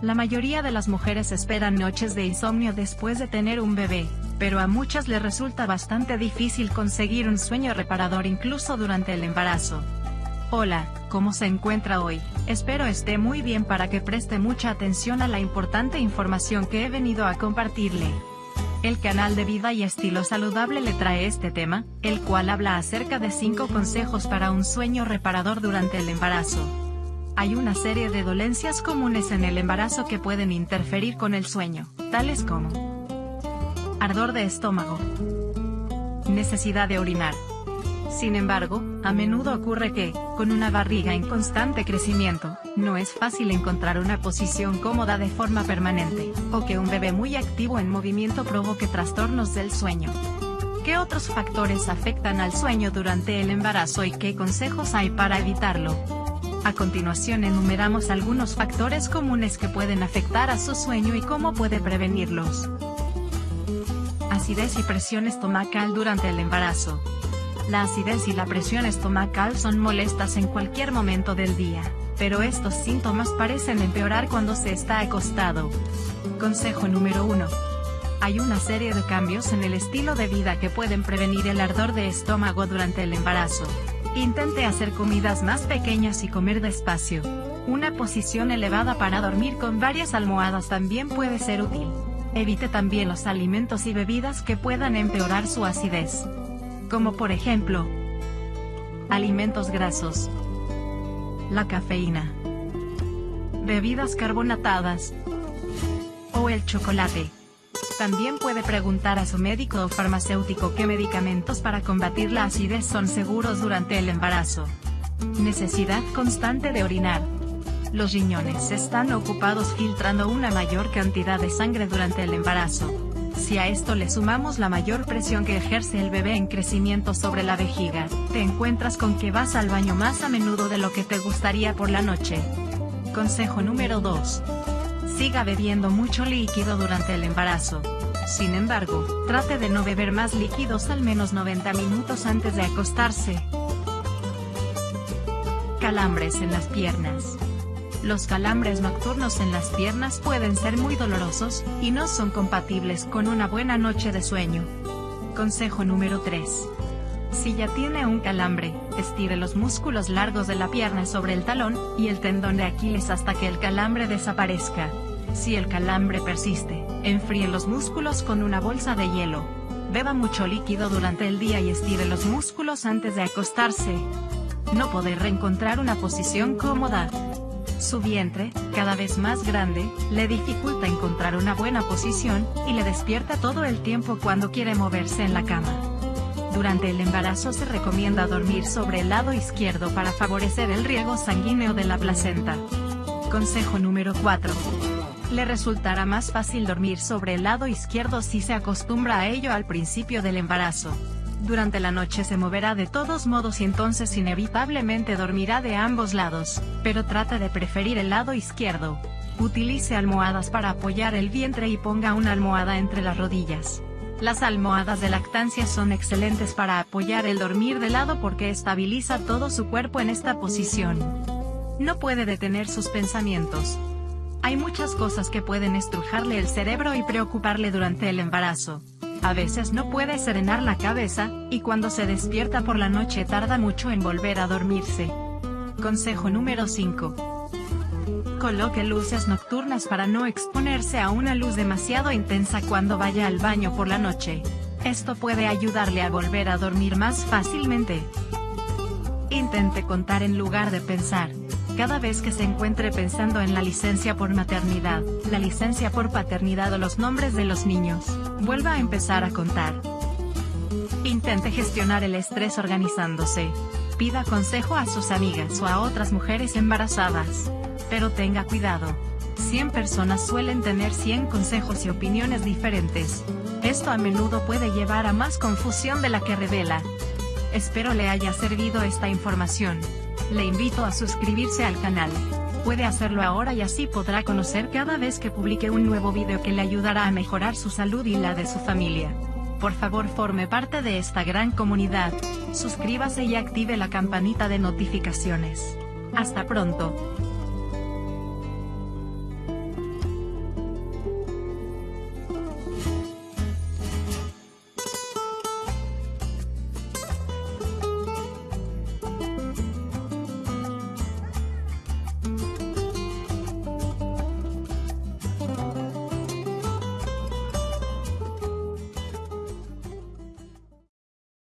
La mayoría de las mujeres esperan noches de insomnio después de tener un bebé, pero a muchas les resulta bastante difícil conseguir un sueño reparador incluso durante el embarazo. Hola, ¿cómo se encuentra hoy? Espero esté muy bien para que preste mucha atención a la importante información que he venido a compartirle. El canal de Vida y Estilo Saludable le trae este tema, el cual habla acerca de 5 consejos para un sueño reparador durante el embarazo. Hay una serie de dolencias comunes en el embarazo que pueden interferir con el sueño, tales como ardor de estómago, necesidad de orinar. Sin embargo, a menudo ocurre que, con una barriga en constante crecimiento, no es fácil encontrar una posición cómoda de forma permanente, o que un bebé muy activo en movimiento provoque trastornos del sueño. ¿Qué otros factores afectan al sueño durante el embarazo y qué consejos hay para evitarlo? A continuación enumeramos algunos factores comunes que pueden afectar a su sueño y cómo puede prevenirlos. Acidez y presión estomacal durante el embarazo. La acidez y la presión estomacal son molestas en cualquier momento del día, pero estos síntomas parecen empeorar cuando se está acostado. Consejo número 1. Hay una serie de cambios en el estilo de vida que pueden prevenir el ardor de estómago durante el embarazo. Intente hacer comidas más pequeñas y comer despacio. Una posición elevada para dormir con varias almohadas también puede ser útil. Evite también los alimentos y bebidas que puedan empeorar su acidez. Como por ejemplo, alimentos grasos, la cafeína, bebidas carbonatadas o el chocolate. También puede preguntar a su médico o farmacéutico qué medicamentos para combatir la acidez son seguros durante el embarazo. Necesidad constante de orinar. Los riñones están ocupados filtrando una mayor cantidad de sangre durante el embarazo. Si a esto le sumamos la mayor presión que ejerce el bebé en crecimiento sobre la vejiga, te encuentras con que vas al baño más a menudo de lo que te gustaría por la noche. Consejo número 2 siga bebiendo mucho líquido durante el embarazo. Sin embargo, trate de no beber más líquidos al menos 90 minutos antes de acostarse. Calambres en las piernas. Los calambres nocturnos en las piernas pueden ser muy dolorosos, y no son compatibles con una buena noche de sueño. Consejo número 3. Si ya tiene un calambre, estire los músculos largos de la pierna sobre el talón, y el tendón de Aquiles hasta que el calambre desaparezca. Si el calambre persiste, enfríe los músculos con una bolsa de hielo. Beba mucho líquido durante el día y estire los músculos antes de acostarse. No poder reencontrar una posición cómoda. Su vientre, cada vez más grande, le dificulta encontrar una buena posición, y le despierta todo el tiempo cuando quiere moverse en la cama. Durante el embarazo se recomienda dormir sobre el lado izquierdo para favorecer el riego sanguíneo de la placenta. Consejo número 4. Le resultará más fácil dormir sobre el lado izquierdo si se acostumbra a ello al principio del embarazo. Durante la noche se moverá de todos modos y entonces inevitablemente dormirá de ambos lados, pero trate de preferir el lado izquierdo. Utilice almohadas para apoyar el vientre y ponga una almohada entre las rodillas. Las almohadas de lactancia son excelentes para apoyar el dormir de lado porque estabiliza todo su cuerpo en esta posición. No puede detener sus pensamientos, hay muchas cosas que pueden estrujarle el cerebro y preocuparle durante el embarazo. A veces no puede serenar la cabeza, y cuando se despierta por la noche tarda mucho en volver a dormirse. Consejo número 5. Coloque luces nocturnas para no exponerse a una luz demasiado intensa cuando vaya al baño por la noche. Esto puede ayudarle a volver a dormir más fácilmente. Intente contar en lugar de pensar. Cada vez que se encuentre pensando en la licencia por maternidad, la licencia por paternidad o los nombres de los niños, vuelva a empezar a contar. Intente gestionar el estrés organizándose. Pida consejo a sus amigas o a otras mujeres embarazadas. Pero tenga cuidado. 100 personas suelen tener 100 consejos y opiniones diferentes. Esto a menudo puede llevar a más confusión de la que revela. Espero le haya servido esta información. Le invito a suscribirse al canal. Puede hacerlo ahora y así podrá conocer cada vez que publique un nuevo video que le ayudará a mejorar su salud y la de su familia. Por favor forme parte de esta gran comunidad. Suscríbase y active la campanita de notificaciones. Hasta pronto.